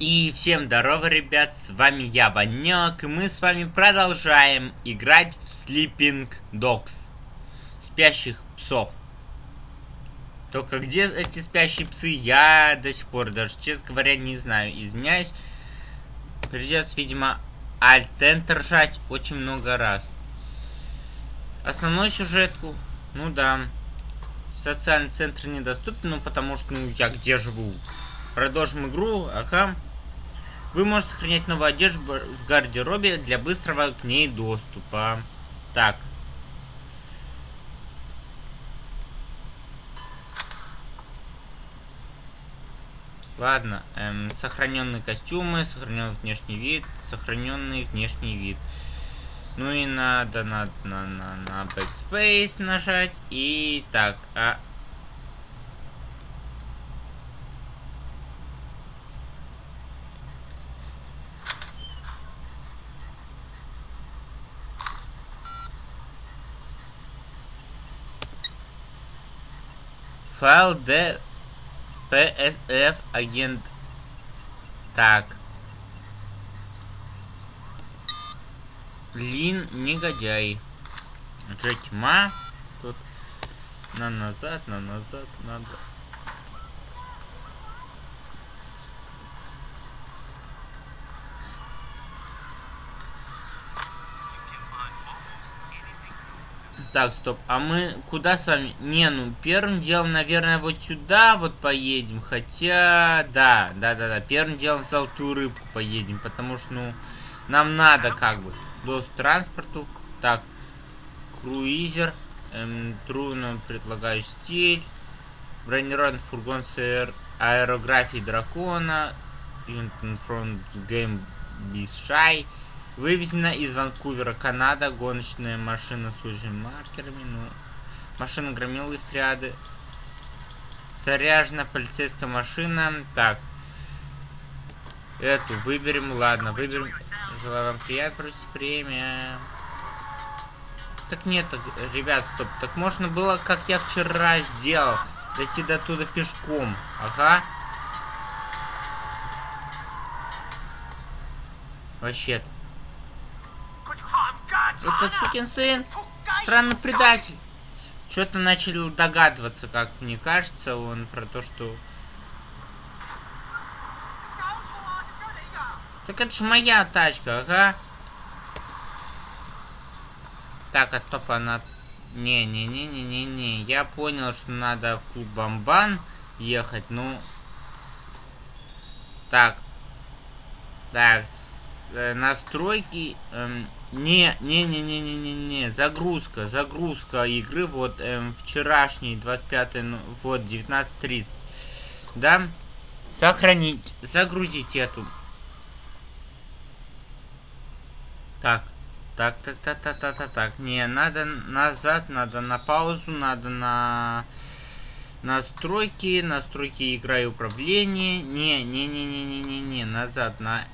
И всем здорово, ребят, с вами я, Ванек, и мы с вами продолжаем играть в Sleeping Dogs. Спящих псов. Только где эти спящие псы, я до сих пор даже, честно говоря, не знаю. Извиняюсь. Придется, видимо, Alt-Enter жать очень много раз. Основную сюжетку, ну да. Социальный центр недоступен, ну потому что, ну, я где живу? Продолжим игру, ага. Вы можете сохранять новую одежду в гардеробе для быстрого к ней доступа. Так. Ладно, эм, сохраненные костюмы, сохраненный внешний вид, сохраненный внешний вид. Ну и надо, надо, на, на, на backspace нажать. И так, а Файл D PSF агент. Так. Лин негодяй. Джеки Ма. Тут на назад, на назад, надо. Так, стоп. А мы куда с вами? Не, ну, первым делом, наверное, вот сюда вот поедем. Хотя, да, да-да-да. Первым делом в Золотую Рыбку поедем. Потому что, ну, нам надо как бы доступ к транспорту. Так, круизер. Эм, трудно предлагаю стиль. Бронированный фургон с аэрографией дракона. Фронт Game Бишай. Вывезена из Ванкувера, Канада, гоночная машина с узкими маркерами, ну, машина громила из триады. Заряжена полицейская машина. Так. Эту выберем, ладно, выберем. Желаю вам приятного время. Так нет, так, ребят, стоп. Так можно было, как я вчера сделал, дойти до туда пешком. Ага. Вообще-то. Этот сукин сын, сраный предатель. Что-то начали догадываться, как мне кажется, он про то, что... Так это же моя тачка, ага. Так, а стоп, она... Не-не-не-не-не-не. Я понял, что надо в клуб Бамбан ехать, ну... Так. Так, э, настройки... Эм, не, не, не, не, не, не, не, загрузка, загрузка игры, вот эм, вчерашний, 25, ну, вот, 19.30, да, сохранить, загрузить эту. Так, так, так, так, так, так, так, так, не, надо назад, надо на паузу, надо на настройки, настройки игра и управления, не, не, не, не, не, не, не, назад, на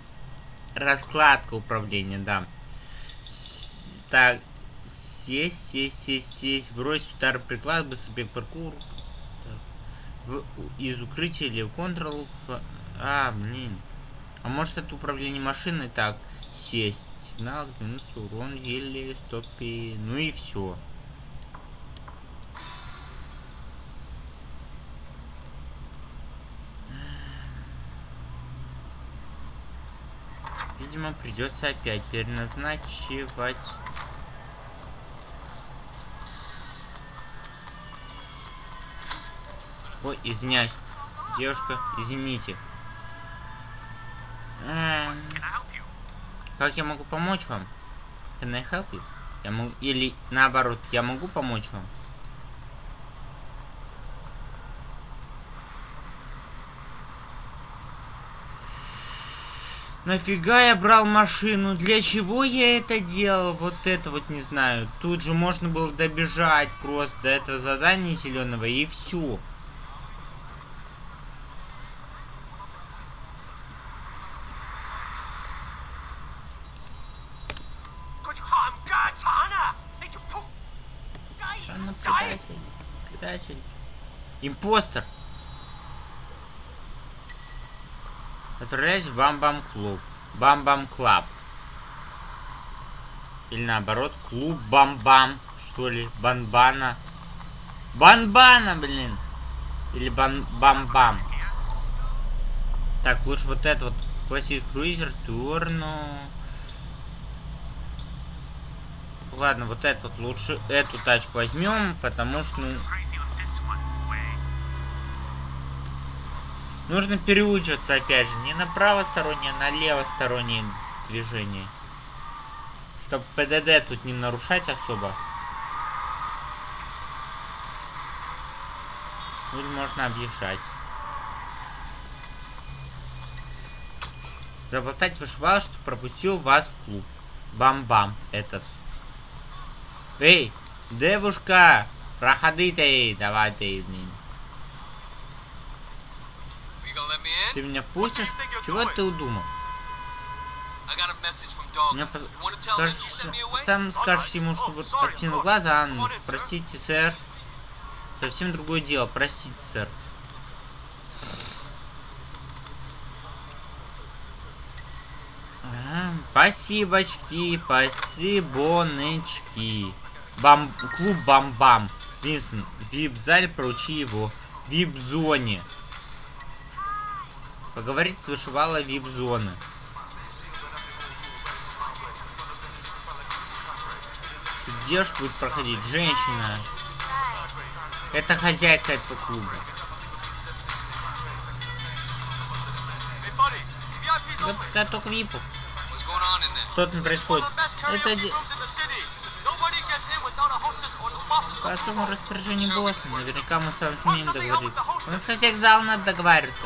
раскладка управления, да. Так, сесть, сесть, сесть, сесть, бросить удар приклад, быстрый паркур. В, из укрытия или Ctrl. А, блин. А может это управление машиной? Так, сесть. Сигнал, минус урон, еле, стопи. Ну и все. Видимо, придется опять переназначивать. Ой, извиняюсь. Девушка, извините. Как я могу помочь вам? Can I help you? Я могу... Или наоборот, я могу помочь вам? Нафига я брал машину? Для чего я это делал? Вот это вот не знаю. Тут же можно было добежать просто до этого задания зеленого и все. Импостер. Отправляюсь в Бам-Бам Клуб. Бам-Бам Клаб. Или наоборот, клуб Бам-Бам, что ли, Банбана. Банбана, блин. Или бан Бам-Бам. Так, лучше вот это вот. Классик Круизер, Турну. Ладно, вот это вот лучше эту тачку возьмем, потому что, ну... Нужно переучиваться опять же. Не на правостороннее, а на левостороннее движение. Чтобы ПДД тут не нарушать особо. Или можно объезжать. Заболтать вышибал, что пропустил вас в клуб. Бам-бам, этот. Эй, девушка, проходи ты, давай ты, блин. Ты меня впустишь? Чего ты удумал? Мне скажешь, сам скажешь ему, чтобы откинул глаза, а, ну, простите, сэр. Совсем другое дело, простите, сэр. А, спасибочки, спасибоночки. Бам... Клуб Бам-Бам. Винсен, вип-зале, проучи его. Вип-зоне. Поговорить с вышивала вип-зоны. Девушка будет проходить, женщина. Это хозяйка этого клуба. Запускай только випу. Что там происходит? Это... По особому распоряжению босса. Наверняка мы с вами сумеем договориться. У нас хозяйка зала надо договариваться.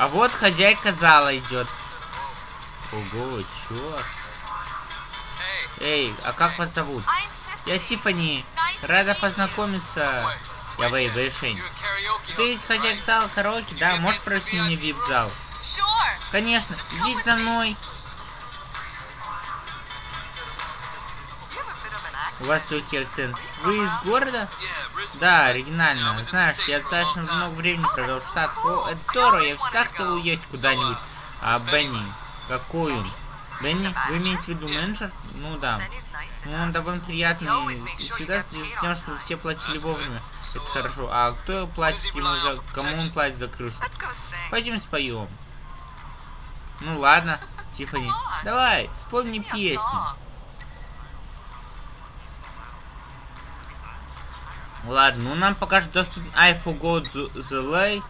А вот хозяйка зала идет. Ого, черт. Эй, а как вас зовут? Я Тифани. Рада познакомиться. Я Вэй Вэйшень. Ты ведь хозяйка зала караоке, да? Можешь провести мне вип-зал? Конечно, идите за мной. У вас легкий акцент. Вы из города? Да, оригинально. Знаешь, я достаточно много времени провел в Штат. О, это здорово, я всегда хотел уехать куда-нибудь. А Бенни, он? Бенни, вы имеете в виду менеджер? Ну да. Ну, он довольно приятный. И всегда следит за тем, чтобы все платили вовремя. Это хорошо. А кто платит ему за... Кому он платит за крышу? Пойдем споем. Ну ладно, Тифани. Давай, вспомни песню. Ладно, ну нам покажет доступ I forgot the, the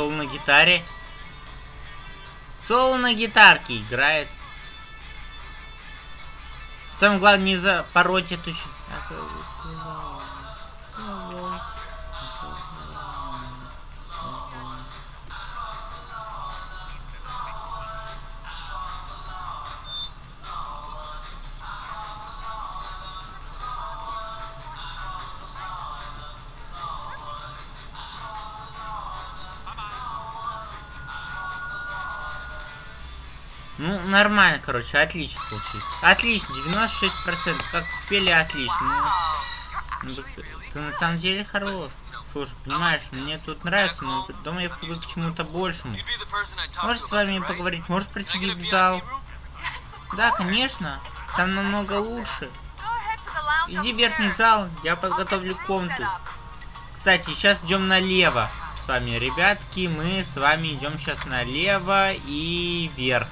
Соло на гитаре. Соло на гитарке играет. Самое главное не запороть эту... Ну, нормально, короче, отлично получилось. Отлично, 96%. Как спели, отлично. Ну, ну, ты на самом деле хорош. Слушай, понимаешь, мне тут нравится, но дома я привык к чему-то большему. Можешь с вами поговорить? Можешь прийти в зал? Да, конечно. Там намного лучше. Иди в верхний зал, я подготовлю комнату. Кстати, сейчас идем налево с вами, ребятки. Мы с вами идем сейчас налево и вверх.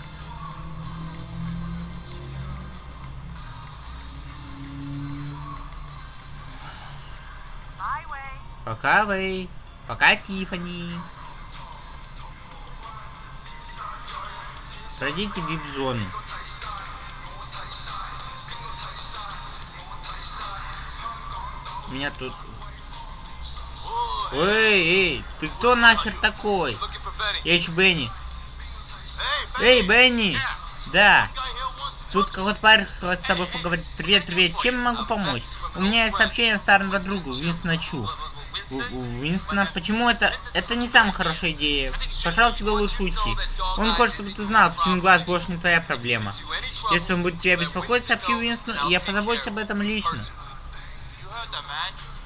Пока вы. Пока Тифани. Пройдите вип-зону. Меня тут... Эй, эй, ты кто нахер такой? Я еще Бенни. Эй, Бенни! Да. Тут какой-то парень хочет с тобой поговорить. Привет, привет. Чем могу помочь? У меня есть сообщение старого друга, Винстона Чу. У, у Винстона, почему это... Это не самая хорошая идея. Пожалуй, тебе лучше уйти. Он хочет, чтобы ты знал, псиный глаз больше не твоя проблема. Если он будет тебя беспокоить, сообщи Винстону, и я позабочусь об этом лично.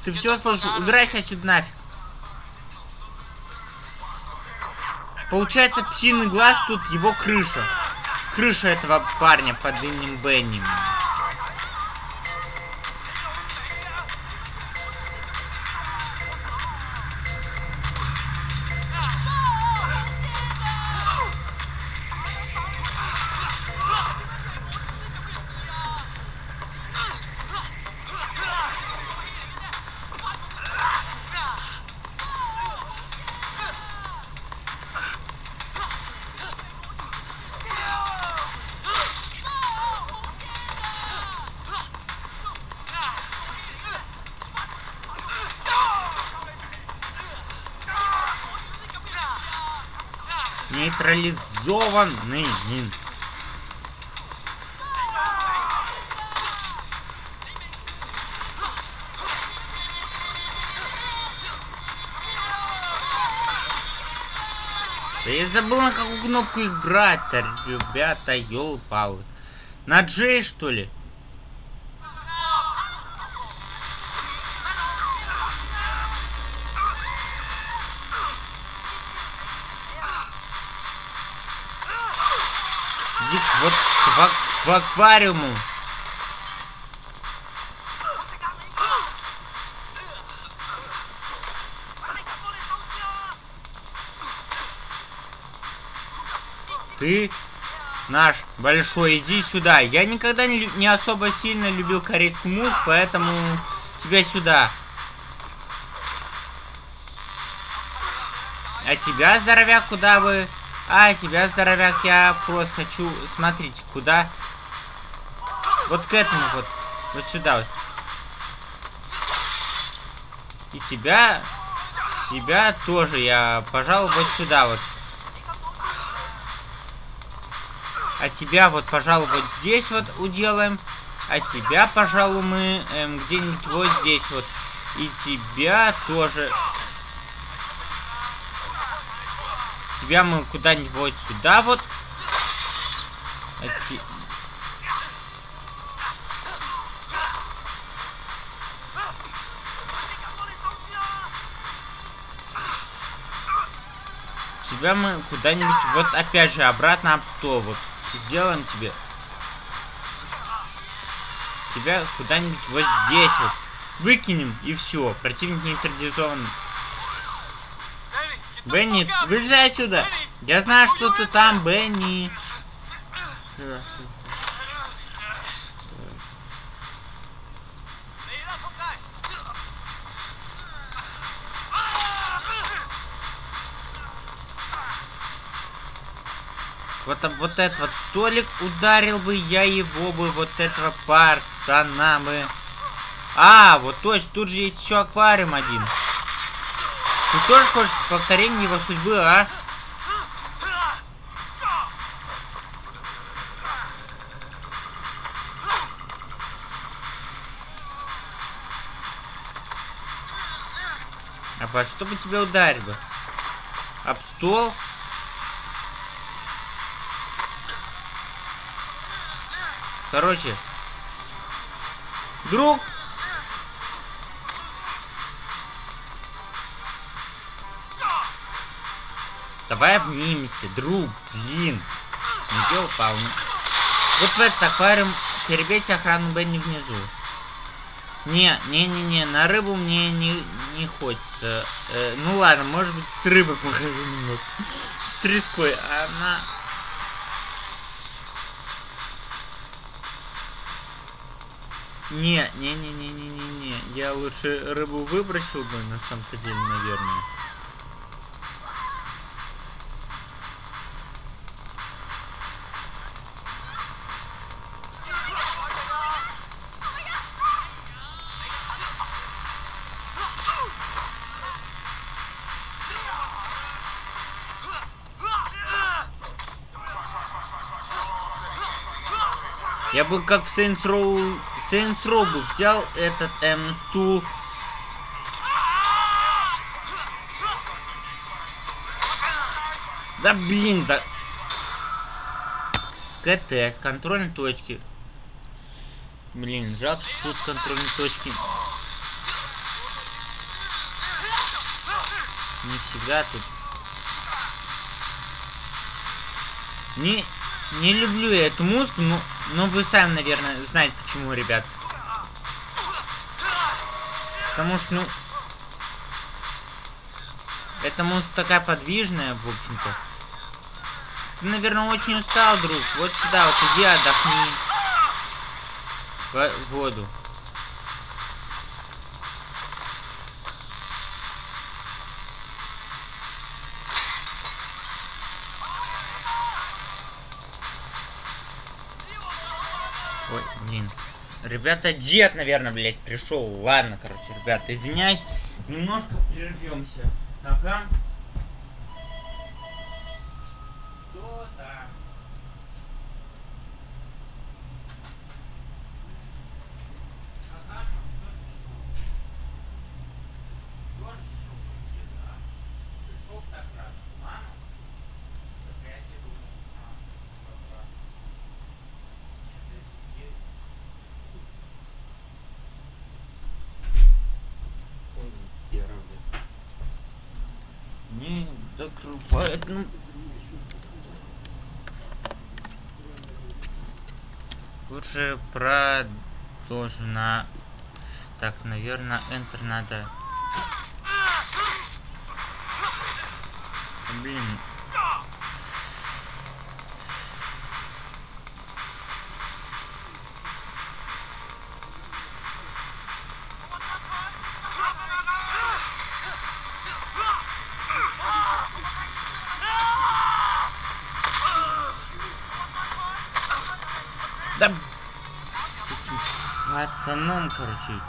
Ты все слышал? Убирайся отсюда нафиг. Получается, псиный глаз тут его крыша. Крыша этого парня под именем Бенни. Нейтрализованный. Да я забыл, на какую кнопку их брать-то, ребята, ёлпалы. На Джей, что ли? Иди вот в, в аквариуму. Ты наш большой, иди сюда. Я никогда не, не особо сильно любил корейскую музыку, поэтому тебя сюда. А тебя, здоровяк, куда вы? А, тебя, здоровяк, я просто хочу... Смотрите, куда? Вот к этому вот. Вот сюда вот. И тебя... Тебя тоже я, пожалуй, вот сюда вот. А тебя вот, пожалуй, вот здесь вот уделаем. А тебя, пожалуй, мы эм, где-нибудь вот здесь вот. И тебя тоже тебя мы куда-нибудь сюда вот. Эти... Тебя мы куда-нибудь вот опять же обратно об стол вот сделаем тебе. Тебя куда-нибудь вот здесь вот выкинем и все. Противник нейтрализован. Бенни, вылезай отсюда! Я знаю, что ты там, Бенни. Вот, вот этот вот столик ударил бы я его бы, вот этого пацана бы. А, вот точно, тут же есть еще аквариум один. Ты тоже хочешь повторение его судьбы, а? А по что бы тебя ударить бы? Об стол? Короче. Друг, Давай обнимемся, друг, блин. Где упал? Вот в этот аквариум перебейте охрану Бенни внизу. Не, не-не-не, на рыбу мне не, не хочется. Э, ну ладно, может быть с рыбой похожу немного. С треской, она... Не, не, не, не, не, не, не. Я лучше рыбу выбросил бы на самом-то деле, наверное. Я бы как в Saints Row, Saints Row бы взял этот эм, стул. Да блин, да. С КТ, с контрольной точки. Блин, жалко, что тут контрольной точки. Не всегда тут. Не, не люблю я эту музыку, но, но вы сами, наверное, знаете почему, ребят. Потому что, ну... Эта музыка такая подвижная, в общем-то. Ты, наверное, очень устал, друг. Вот сюда, вот иди, отдохни. В воду. Ой, блин. Ребята, дед, наверное, блядь, пришел. Ладно, короче, ребята, извиняюсь. Немножко прервемся. Ага. Кто там? Ага, кто ж пришел? Кто ж пришел ко мне, да? Пришел так рано. Мама? Так я тебе думал. А, как раз. Нет, это не- Так поэтому... Лучше продолжена. Так, наверное, Enter надо. Блин. Пацаном, короче.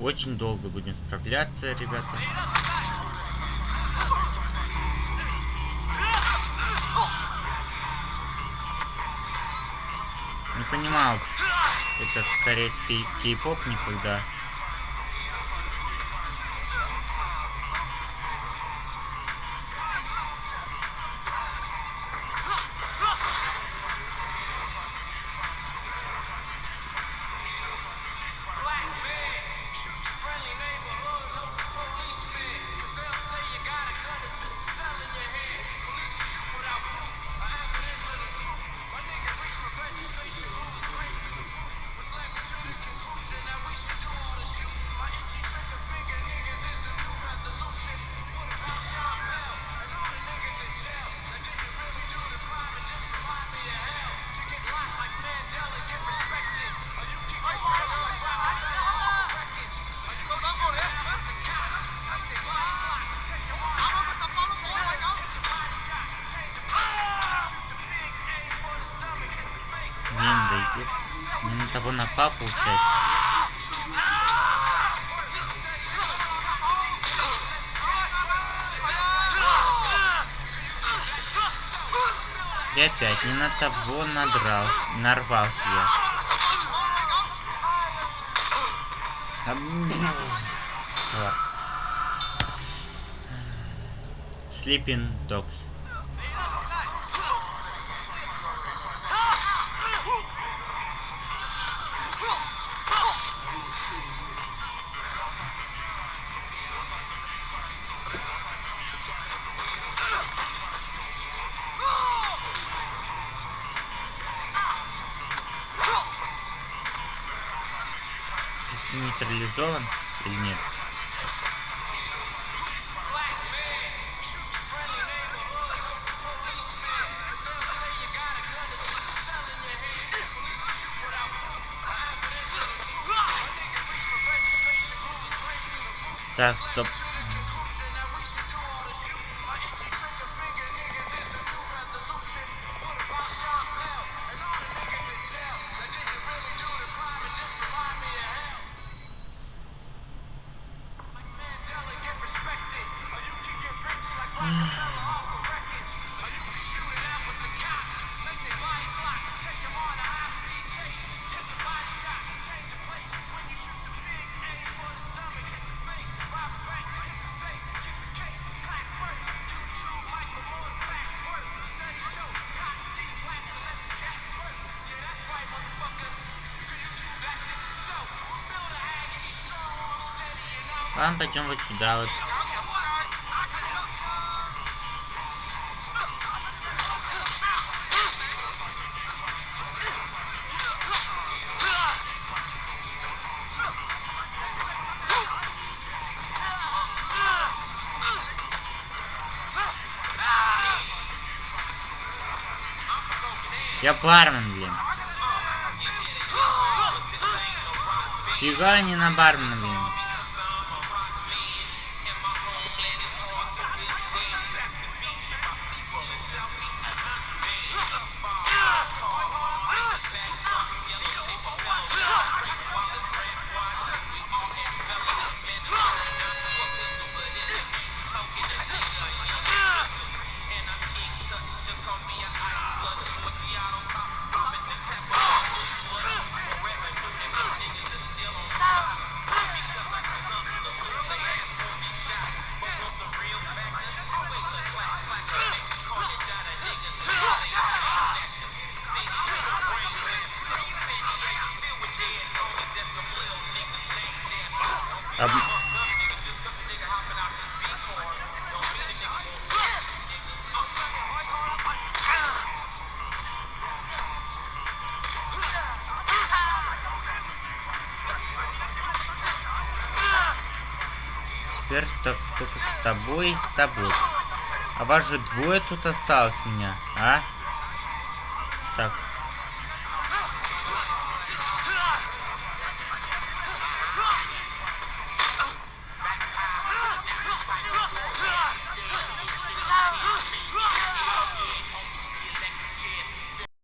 Очень долго будем справляться, ребята. Не понимал этот корейский кей-поп никогда. Того напал, получается. И опять не на того надрался, нарвался я. А, блин. Так, стоп. Ладно, пойдем вот сюда вот. Я бармен, блин. Фига не на бармена, Об- Теперь так, только с тобой и с тобой. А вас же двое тут осталось у меня, а? Так,